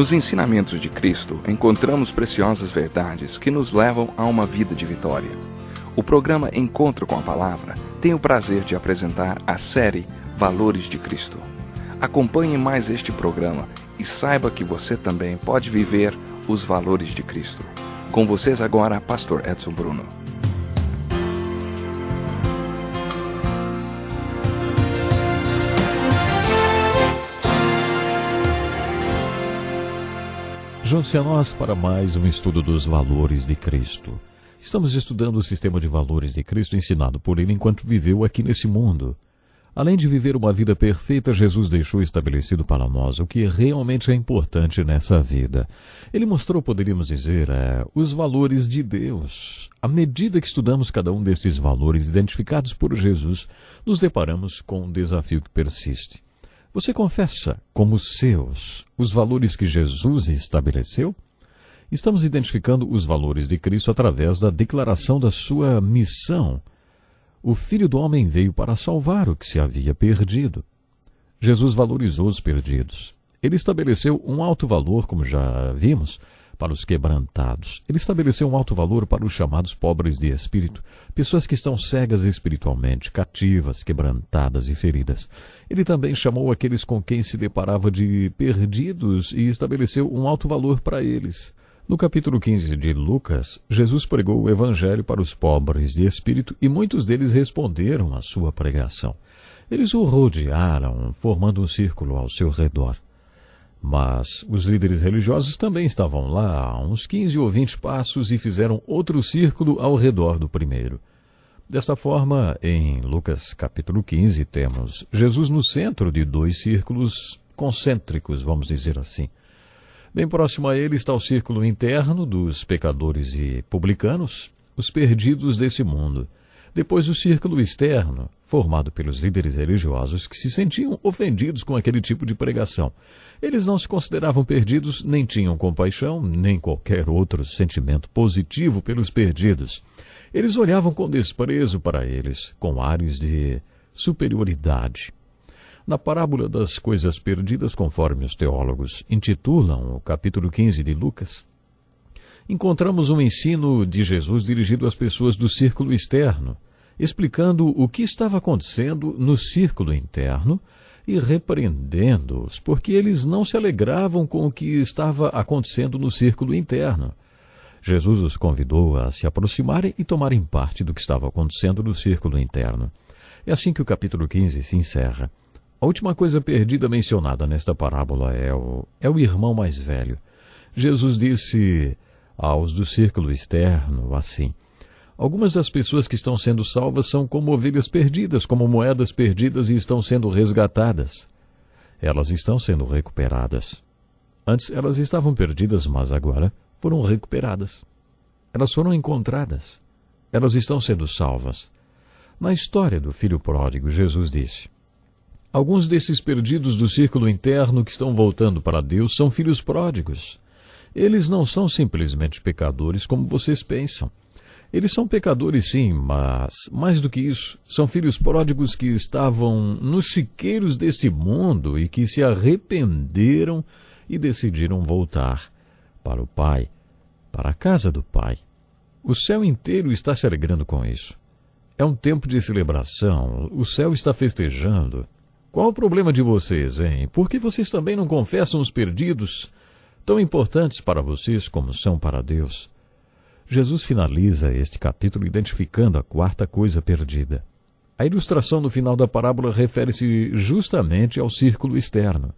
Nos ensinamentos de Cristo, encontramos preciosas verdades que nos levam a uma vida de vitória. O programa Encontro com a Palavra tem o prazer de apresentar a série Valores de Cristo. Acompanhe mais este programa e saiba que você também pode viver os valores de Cristo. Com vocês agora, Pastor Edson Bruno. Junte-se a nós para mais um estudo dos valores de Cristo. Estamos estudando o sistema de valores de Cristo ensinado por ele enquanto viveu aqui nesse mundo. Além de viver uma vida perfeita, Jesus deixou estabelecido para nós o que realmente é importante nessa vida. Ele mostrou, poderíamos dizer, é, os valores de Deus. À medida que estudamos cada um desses valores identificados por Jesus, nos deparamos com um desafio que persiste. Você confessa como seus os valores que Jesus estabeleceu? Estamos identificando os valores de Cristo através da declaração da sua missão. O Filho do Homem veio para salvar o que se havia perdido. Jesus valorizou os perdidos. Ele estabeleceu um alto valor, como já vimos, para os quebrantados. Ele estabeleceu um alto valor para os chamados pobres de espírito, pessoas que estão cegas espiritualmente, cativas, quebrantadas e feridas. Ele também chamou aqueles com quem se deparava de perdidos e estabeleceu um alto valor para eles. No capítulo 15 de Lucas, Jesus pregou o evangelho para os pobres de espírito e muitos deles responderam à sua pregação. Eles o rodearam, formando um círculo ao seu redor. Mas os líderes religiosos também estavam lá, a uns 15 ou 20 passos, e fizeram outro círculo ao redor do primeiro. Desta forma, em Lucas capítulo 15, temos Jesus no centro de dois círculos concêntricos, vamos dizer assim. Bem próximo a ele está o círculo interno dos pecadores e publicanos, os perdidos desse mundo. Depois o círculo externo, formado pelos líderes religiosos que se sentiam ofendidos com aquele tipo de pregação. Eles não se consideravam perdidos, nem tinham compaixão, nem qualquer outro sentimento positivo pelos perdidos. Eles olhavam com desprezo para eles, com ares de superioridade. Na parábola das coisas perdidas, conforme os teólogos intitulam o capítulo 15 de Lucas, encontramos um ensino de Jesus dirigido às pessoas do círculo externo, explicando o que estava acontecendo no círculo interno e repreendendo-os, porque eles não se alegravam com o que estava acontecendo no círculo interno. Jesus os convidou a se aproximarem e tomarem parte do que estava acontecendo no círculo interno. É assim que o capítulo 15 se encerra. A última coisa perdida mencionada nesta parábola é o, é o irmão mais velho. Jesus disse aos do círculo externo, assim: Algumas das pessoas que estão sendo salvas são como ovelhas perdidas, como moedas perdidas e estão sendo resgatadas. Elas estão sendo recuperadas. Antes elas estavam perdidas, mas agora foram recuperadas. Elas foram encontradas. Elas estão sendo salvas. Na história do filho pródigo, Jesus disse: Alguns desses perdidos do círculo interno que estão voltando para Deus são filhos pródigos. Eles não são simplesmente pecadores como vocês pensam. Eles são pecadores, sim, mas, mais do que isso, são filhos pródigos que estavam nos chiqueiros deste mundo e que se arrependeram e decidiram voltar para o Pai, para a casa do Pai. O céu inteiro está se alegrando com isso. É um tempo de celebração, o céu está festejando. Qual o problema de vocês, hein? Por que vocês também não confessam os perdidos? Tão importantes para vocês como são para Deus. Jesus finaliza este capítulo identificando a quarta coisa perdida. A ilustração no final da parábola refere-se justamente ao círculo externo.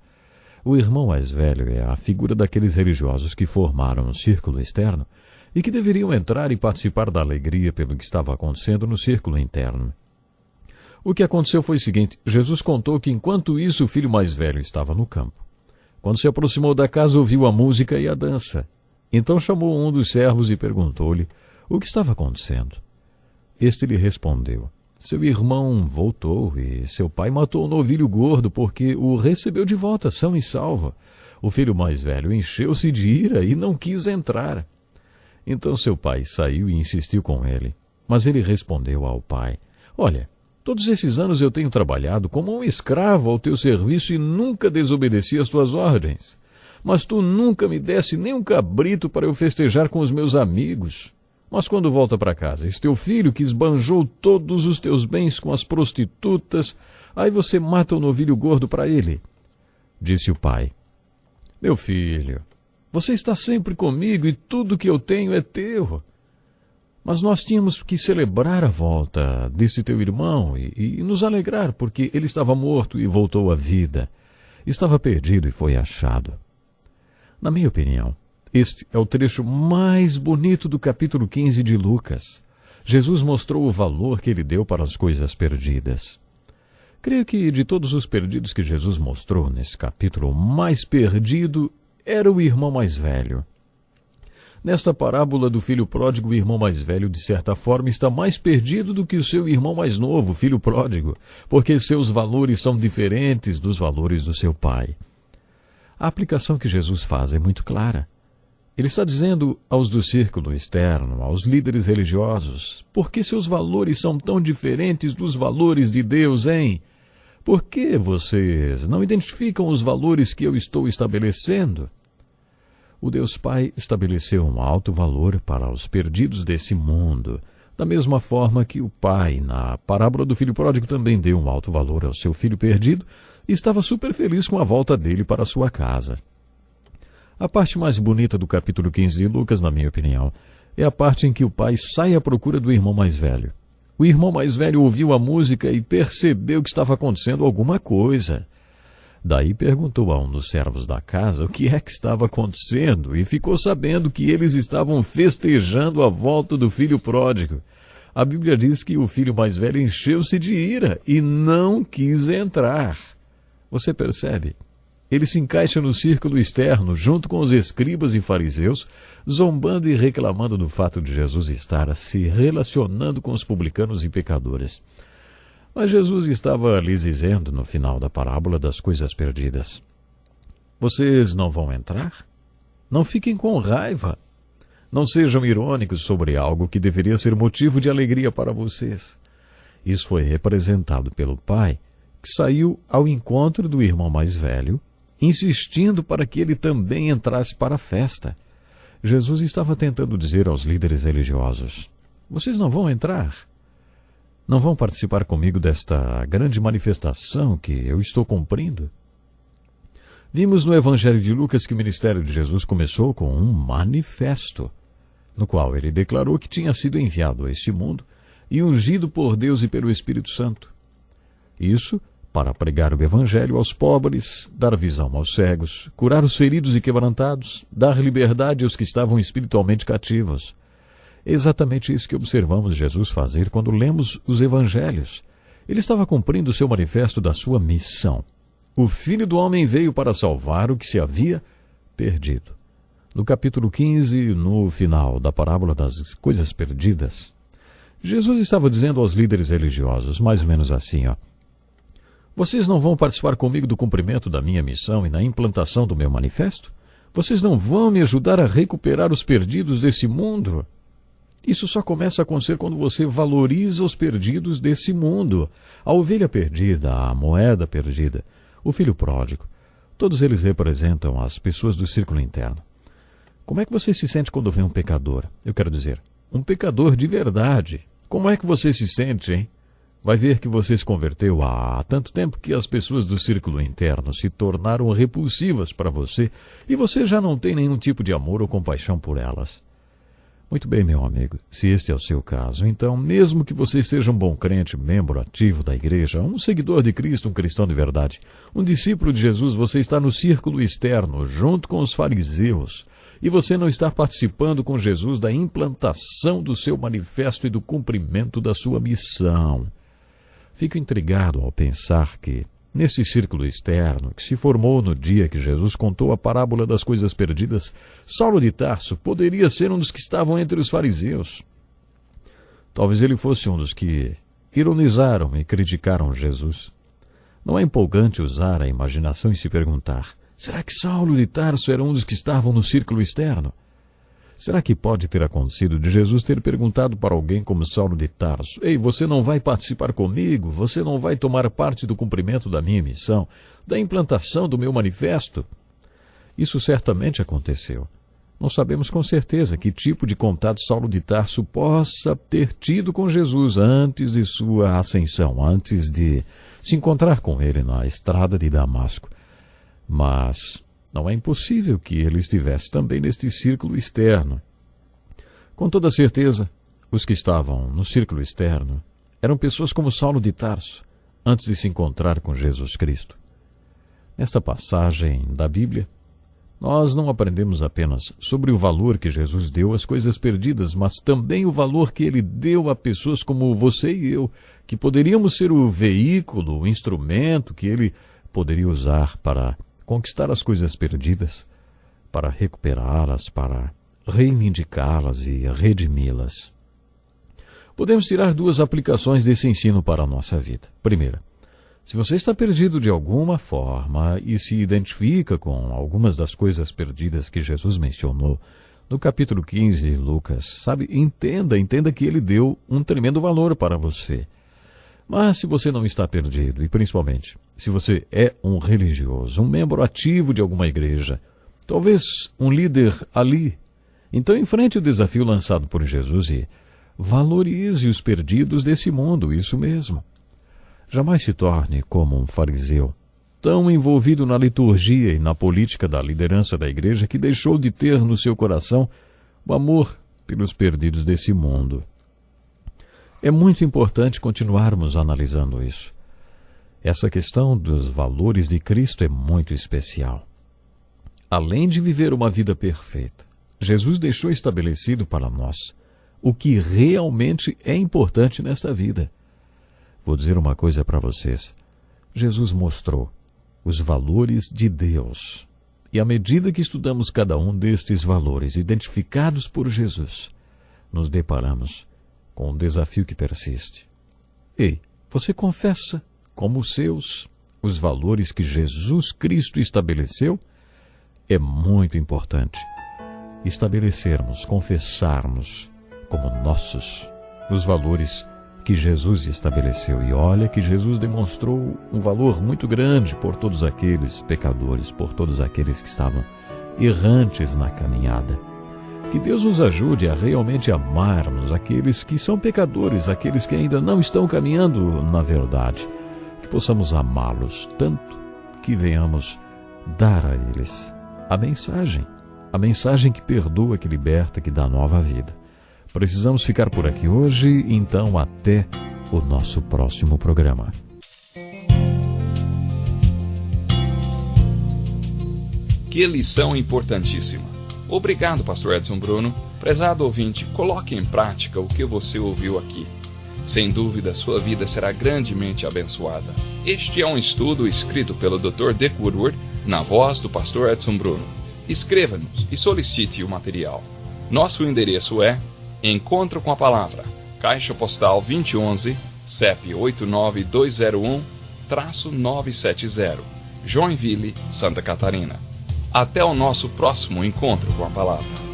O irmão mais velho é a figura daqueles religiosos que formaram um círculo externo e que deveriam entrar e participar da alegria pelo que estava acontecendo no círculo interno. O que aconteceu foi o seguinte: Jesus contou que enquanto isso o filho mais velho estava no campo. Quando se aproximou da casa, ouviu a música e a dança. Então chamou um dos servos e perguntou-lhe o que estava acontecendo. Este lhe respondeu: Seu irmão voltou e seu pai matou o um novilho gordo porque o recebeu de volta são e salvo. O filho mais velho encheu-se de ira e não quis entrar. Então seu pai saiu e insistiu com ele. Mas ele respondeu ao pai: Olha, Todos esses anos eu tenho trabalhado como um escravo ao teu serviço e nunca desobedeci às tuas ordens. Mas tu nunca me desse nem um cabrito para eu festejar com os meus amigos. Mas quando volta para casa, esse teu filho que esbanjou todos os teus bens com as prostitutas, aí você mata o um novilho gordo para ele. Disse o pai: Meu filho, você está sempre comigo e tudo que eu tenho é teu. Mas nós tínhamos que celebrar a volta desse teu irmão e, e, nos alegrar, porque ele estava morto e voltou à vida. Estava perdido e foi achado. Na minha opinião, este é o trecho mais bonito do capítulo 15 de Lucas. Jesus mostrou o valor que ele deu para as coisas perdidas. Creio que de todos os perdidos que Jesus mostrou nesse capítulo, o mais perdido era o irmão mais velho. Nesta parábola do filho pródigo, o irmão mais velho, de certa forma, está mais perdido do que o seu irmão mais novo, filho pródigo, porque seus valores são diferentes dos valores do seu pai. A aplicação que Jesus faz é muito clara. Ele está dizendo aos do círculo externo, aos líderes religiosos, por que seus valores são tão diferentes dos valores de Deus, hein? Por que vocês não identificam os valores que eu estou estabelecendo? O Deus Pai estabeleceu um alto valor para os perdidos desse mundo, da mesma forma que o Pai, na parábola do filho pródigo, também deu um alto valor ao seu filho perdido e estava super feliz com a volta dele para sua casa. A parte mais bonita do capítulo 15 de Lucas, na minha opinião, é a parte em que o pai sai à procura do irmão mais velho. O irmão mais velho ouviu a música e percebeu que estava acontecendo alguma coisa. Daí perguntou a um dos servos da casa o que é que estava acontecendo e ficou sabendo que eles estavam festejando a volta do filho pródigo. A Bíblia diz que o filho mais velho encheu-se de ira e não quis entrar. Você percebe? Ele se encaixa no círculo externo, junto com os escribas e fariseus, zombando e reclamando do fato de Jesus estar se relacionando com os publicanos e pecadores. Mas Jesus estava lhes dizendo no final da parábola das coisas perdidas: Vocês não vão entrar? Não fiquem com raiva. Não sejam irônicos sobre algo que deveria ser motivo de alegria para vocês. Isso foi representado pelo pai, que saiu ao encontro do irmão mais velho, insistindo para que ele também entrasse para a festa. Jesus estava tentando dizer aos líderes religiosos: Vocês não vão entrar? Não vão participar comigo desta grande manifestação que eu estou cumprindo? Vimos no Evangelho de Lucas que o ministério de Jesus começou com um manifesto, no qual ele declarou que tinha sido enviado a este mundo e ungido por Deus e pelo Espírito Santo. Isso para pregar o Evangelho aos pobres, dar visão aos cegos, curar os feridos e quebrantados, dar liberdade aos que estavam espiritualmente cativos, exatamente isso que observamos Jesus fazer quando lemos os evangelhos. Ele estava cumprindo o seu manifesto da sua missão. O Filho do Homem veio para salvar o que se havia perdido. No capítulo 15, no final da parábola das coisas perdidas, Jesus estava dizendo aos líderes religiosos, mais ou menos assim, ó, Vocês não vão participar comigo do cumprimento da minha missão e na implantação do meu manifesto? Vocês não vão me ajudar a recuperar os perdidos desse mundo? Isso só começa a acontecer quando você valoriza os perdidos desse mundo. A ovelha perdida, a moeda perdida, o filho pródigo. Todos eles representam as pessoas do círculo interno. Como é que você se sente quando vê um pecador? Eu quero dizer, um pecador de verdade. Como é que você se sente, hein? Vai ver que você se converteu há tanto tempo que as pessoas do círculo interno se tornaram repulsivas para você e você já não tem nenhum tipo de amor ou compaixão por elas. Muito bem, meu amigo, se este é o seu caso, então, mesmo que você seja um bom crente, membro ativo da igreja, um seguidor de Cristo, um cristão de verdade, um discípulo de Jesus, você está no círculo externo, junto com os fariseus, e você não está participando com Jesus da implantação do seu manifesto e do cumprimento da sua missão. Fico intrigado ao pensar que Nesse círculo externo, que se formou no dia que Jesus contou a parábola das coisas perdidas, Saulo de Tarso poderia ser um dos que estavam entre os fariseus. Talvez ele fosse um dos que ironizaram e criticaram Jesus. Não é empolgante usar a imaginação e se perguntar: será que Saulo de Tarso era um dos que estavam no círculo externo? Será que pode ter acontecido de Jesus ter perguntado para alguém como Saulo de Tarso: Ei, você não vai participar comigo? Você não vai tomar parte do cumprimento da minha missão, da implantação do meu manifesto? Isso certamente aconteceu. Não sabemos com certeza que tipo de contato Saulo de Tarso possa ter tido com Jesus antes de sua ascensão, antes de se encontrar com ele na estrada de Damasco. Mas não é impossível que ele estivesse também neste círculo externo. Com toda certeza, os que estavam no círculo externo eram pessoas como Saulo de Tarso, antes de se encontrar com Jesus Cristo. Nesta passagem da Bíblia, nós não aprendemos apenas sobre o valor que Jesus deu às coisas perdidas, mas também o valor que ele deu a pessoas como você e eu, que poderíamos ser o veículo, o instrumento que ele poderia usar para conquistar as coisas perdidas, para recuperá-las, para reivindicá-las e redimi-las. Podemos tirar duas aplicações desse ensino para a nossa vida. Primeira, se você está perdido de alguma forma e se identifica com algumas das coisas perdidas que Jesus mencionou no capítulo 15 de Lucas, sabe, entenda, entenda que ele deu um tremendo valor para você. Mas se você não está perdido, e principalmente se você é um religioso, um membro ativo de alguma igreja, talvez um líder ali, então enfrente o desafio lançado por Jesus e valorize os perdidos desse mundo, isso mesmo. Jamais se torne como um fariseu, tão envolvido na liturgia e na política da liderança da igreja que deixou de ter no seu coração o amor pelos perdidos desse mundo. É muito importante continuarmos analisando isso. Essa questão dos valores de Cristo é muito especial. Além de viver uma vida perfeita, Jesus deixou estabelecido para nós o que realmente é importante nesta vida. Vou dizer uma coisa para vocês. Jesus mostrou os valores de Deus. E à medida que estudamos cada um destes valores identificados por Jesus, nos deparamos com um desafio que persiste. Ei, você confessa como seus os valores que Jesus Cristo estabeleceu? É muito importante estabelecermos, confessarmos como nossos os valores que Jesus estabeleceu. E olha que Jesus demonstrou um valor muito grande por todos aqueles pecadores, por todos aqueles que estavam errantes na caminhada. Que Deus nos ajude a realmente amarmos aqueles que são pecadores, aqueles que ainda não estão caminhando na verdade. Que possamos amá-los tanto que venhamos dar a eles a mensagem, a mensagem que perdoa, que liberta, que dá nova vida. Precisamos ficar por aqui hoje, então até o nosso próximo programa. Que lição importantíssima. Obrigado, Pastor Edson Bruno. Prezado ouvinte, coloque em prática o que você ouviu aqui. Sem dúvida, sua vida será grandemente abençoada. Este é um estudo escrito pelo Dr. Dick Woodward, na voz do Pastor Edson Bruno. Escreva-nos e solicite o material. Nosso endereço é Encontro com a Palavra, Caixa Postal 2011, CEP 89201-970, Joinville, Santa Catarina. Até o nosso próximo encontro com a Palavra.